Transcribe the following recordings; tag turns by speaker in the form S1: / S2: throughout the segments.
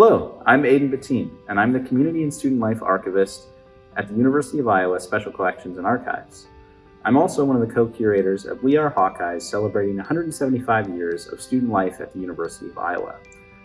S1: Hello, I'm Aidan Bettine, and I'm the Community and Student Life Archivist at the University of Iowa Special Collections and Archives. I'm also one of the co-curators of We Are Hawkeyes celebrating 175 years of student life at the University of Iowa.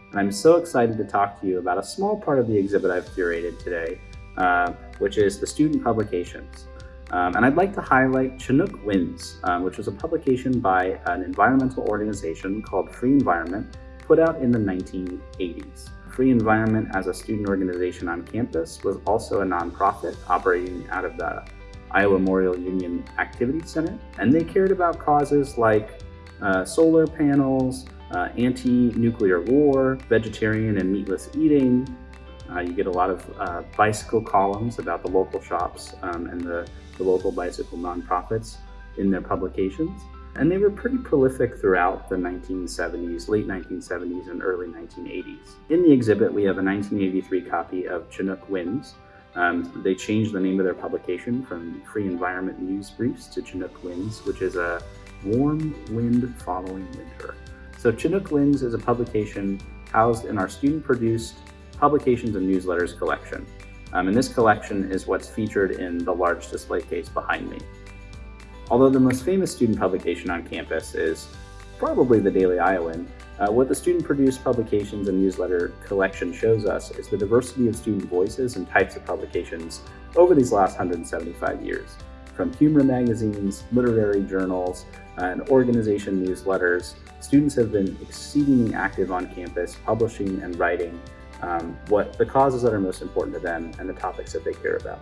S1: And I'm so excited to talk to you about a small part of the exhibit I've curated today, uh, which is the student publications. Um, and I'd like to highlight Chinook Winds, uh, which was a publication by an environmental organization called Free Environment, put out in the 1980s. Free Environment as a student organization on campus was also a nonprofit operating out of the Iowa Memorial Union Activity Center, and they cared about causes like uh, solar panels, uh, anti-nuclear war, vegetarian and meatless eating. Uh, you get a lot of uh, bicycle columns about the local shops um, and the, the local bicycle nonprofits in their publications. And they were pretty prolific throughout the 1970s, late 1970s and early 1980s. In the exhibit, we have a 1983 copy of Chinook Winds. Um, they changed the name of their publication from Free Environment News Briefs to Chinook Winds, which is a warm wind following winter. So Chinook Winds is a publication housed in our student-produced publications and newsletters collection. Um, and this collection is what's featured in the large display case behind me. Although the most famous student publication on campus is probably the Daily Iowan, uh, what the student-produced publications and newsletter collection shows us is the diversity of student voices and types of publications over these last 175 years. From humor magazines, literary journals, and organization newsletters, students have been exceedingly active on campus, publishing and writing um, what the causes that are most important to them and the topics that they care about.